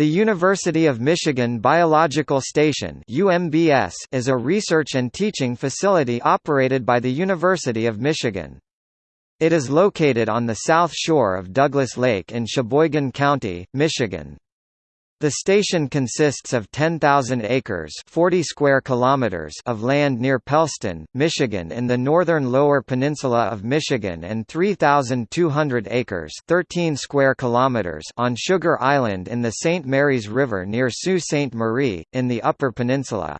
The University of Michigan Biological Station UMBS is a research and teaching facility operated by the University of Michigan. It is located on the south shore of Douglas Lake in Cheboygan County, Michigan. The station consists of 10,000 acres 40 square kilometers of land near Pelston, Michigan in the northern lower peninsula of Michigan and 3,200 acres 13 square kilometers on Sugar Island in the St. Mary's River near Sault Ste. Marie, in the Upper Peninsula.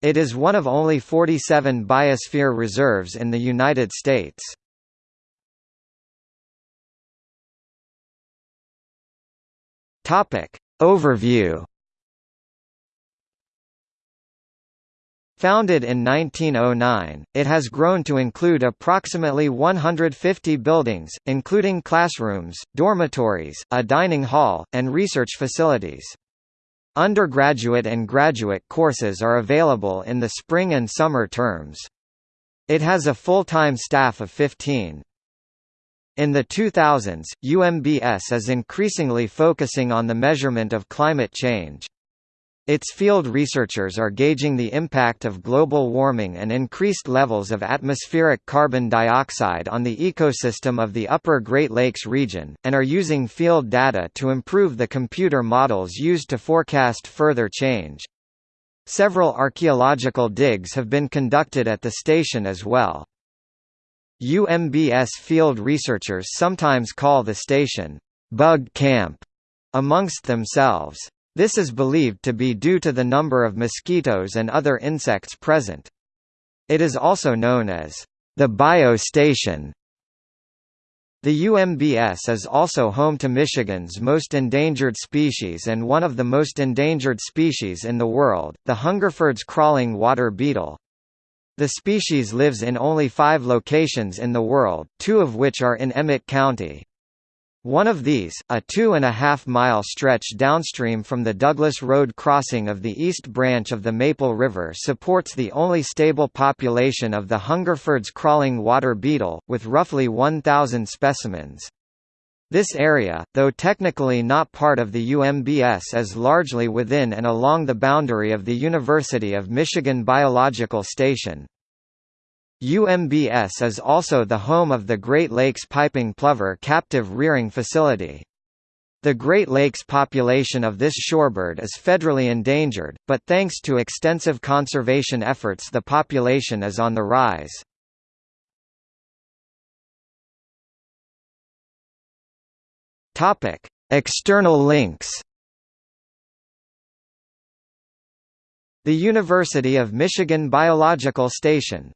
It is one of only 47 biosphere reserves in the United States. Topic Overview Founded in 1909, it has grown to include approximately 150 buildings, including classrooms, dormitories, a dining hall, and research facilities. Undergraduate and graduate courses are available in the spring and summer terms. It has a full-time staff of 15. In the 2000s, UMBS is increasingly focusing on the measurement of climate change. Its field researchers are gauging the impact of global warming and increased levels of atmospheric carbon dioxide on the ecosystem of the upper Great Lakes region, and are using field data to improve the computer models used to forecast further change. Several archaeological digs have been conducted at the station as well. UMBS field researchers sometimes call the station, bug camp, amongst themselves. This is believed to be due to the number of mosquitoes and other insects present. It is also known as the biostation. The UMBS is also home to Michigan's most endangered species and one of the most endangered species in the world, the Hungerford's crawling water beetle. The species lives in only five locations in the world, two of which are in Emmet County. One of these, a two-and-a-half-mile stretch downstream from the Douglas Road crossing of the East Branch of the Maple River supports the only stable population of the Hungerford's crawling water beetle, with roughly 1,000 specimens. This area, though technically not part of the UMBS is largely within and along the boundary of the University of Michigan Biological Station. UMBS is also the home of the Great Lakes Piping Plover captive rearing facility. The Great Lakes population of this shorebird is federally endangered, but thanks to extensive conservation efforts the population is on the rise. Topic: External links. The University of Michigan Biological Station